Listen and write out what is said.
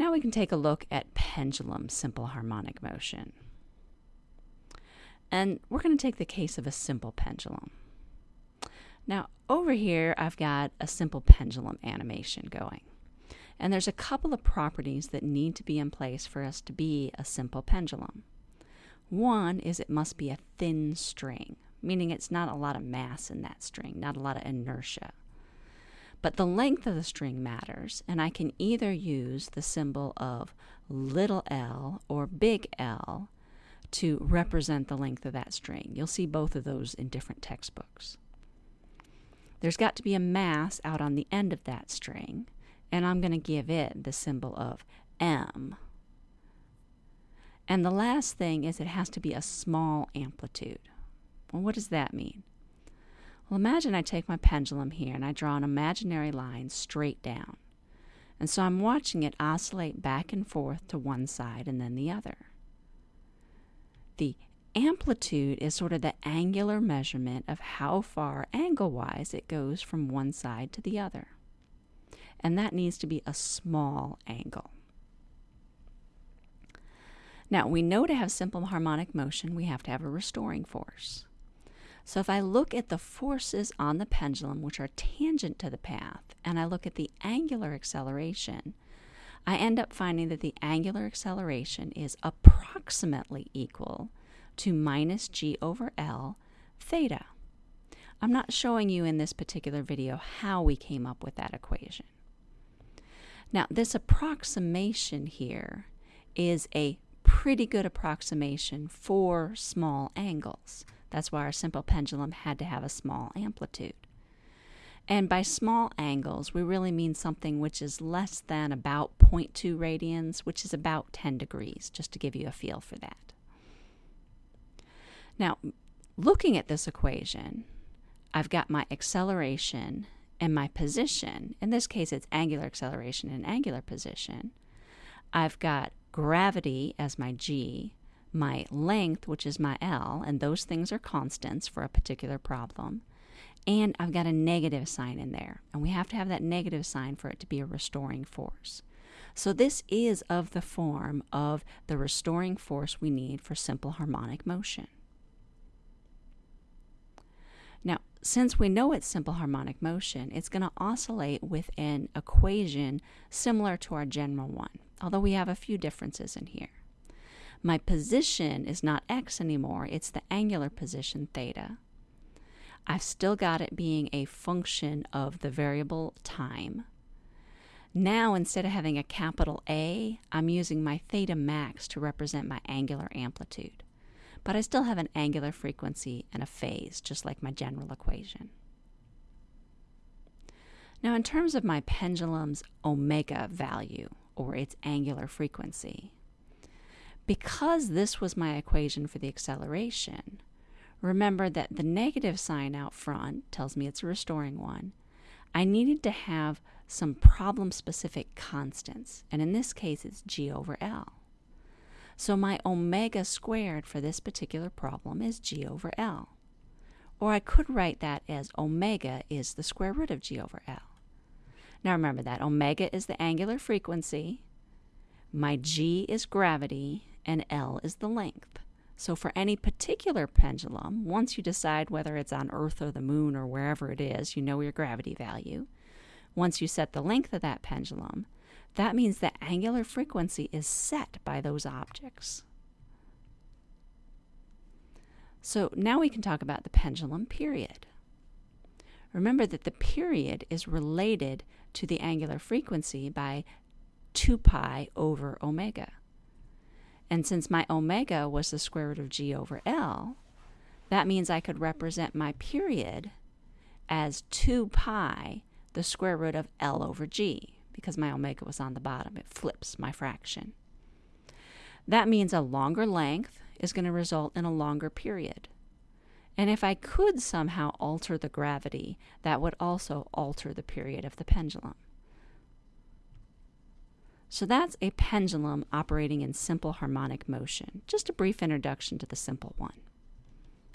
Now we can take a look at pendulum simple harmonic motion. And we're going to take the case of a simple pendulum. Now, over here, I've got a simple pendulum animation going. And there's a couple of properties that need to be in place for us to be a simple pendulum. One is it must be a thin string, meaning it's not a lot of mass in that string, not a lot of inertia. But the length of the string matters, and I can either use the symbol of little l or big L to represent the length of that string. You'll see both of those in different textbooks. There's got to be a mass out on the end of that string, and I'm going to give it the symbol of M. And the last thing is it has to be a small amplitude. Well, what does that mean? Well, imagine I take my pendulum here and I draw an imaginary line straight down. And so I'm watching it oscillate back and forth to one side and then the other. The amplitude is sort of the angular measurement of how far angle wise it goes from one side to the other. And that needs to be a small angle. Now, we know to have simple harmonic motion, we have to have a restoring force. So if I look at the forces on the pendulum, which are tangent to the path, and I look at the angular acceleration, I end up finding that the angular acceleration is approximately equal to minus g over L theta. I'm not showing you in this particular video how we came up with that equation. Now, this approximation here is a pretty good approximation for small angles. That's why our simple pendulum had to have a small amplitude. And by small angles, we really mean something which is less than about 0.2 radians, which is about 10 degrees, just to give you a feel for that. Now, looking at this equation, I've got my acceleration and my position. In this case, it's angular acceleration and angular position. I've got gravity as my g, my length, which is my L, and those things are constants for a particular problem. And I've got a negative sign in there, and we have to have that negative sign for it to be a restoring force. So this is of the form of the restoring force we need for simple harmonic motion. Now, since we know it's simple harmonic motion, it's going to oscillate with an equation similar to our general one, although we have a few differences in here. My position is not x anymore, it's the angular position theta. I've still got it being a function of the variable time. Now, instead of having a capital A, I'm using my theta max to represent my angular amplitude. But I still have an angular frequency and a phase, just like my general equation. Now, in terms of my pendulum's omega value, or its angular frequency, because this was my equation for the acceleration, remember that the negative sign out front tells me it's a restoring one. I needed to have some problem specific constants, and in this case it's g over L. So my omega squared for this particular problem is g over L. Or I could write that as omega is the square root of g over L. Now remember that omega is the angular frequency, my g is gravity, and L is the length. So for any particular pendulum, once you decide whether it's on Earth or the moon or wherever it is, you know your gravity value. Once you set the length of that pendulum, that means the angular frequency is set by those objects. So now we can talk about the pendulum period. Remember that the period is related to the angular frequency by 2 pi over omega. And since my omega was the square root of g over L, that means I could represent my period as 2 pi, the square root of L over g, because my omega was on the bottom. It flips my fraction. That means a longer length is going to result in a longer period. And if I could somehow alter the gravity, that would also alter the period of the pendulum. So that's a pendulum operating in simple harmonic motion. Just a brief introduction to the simple one.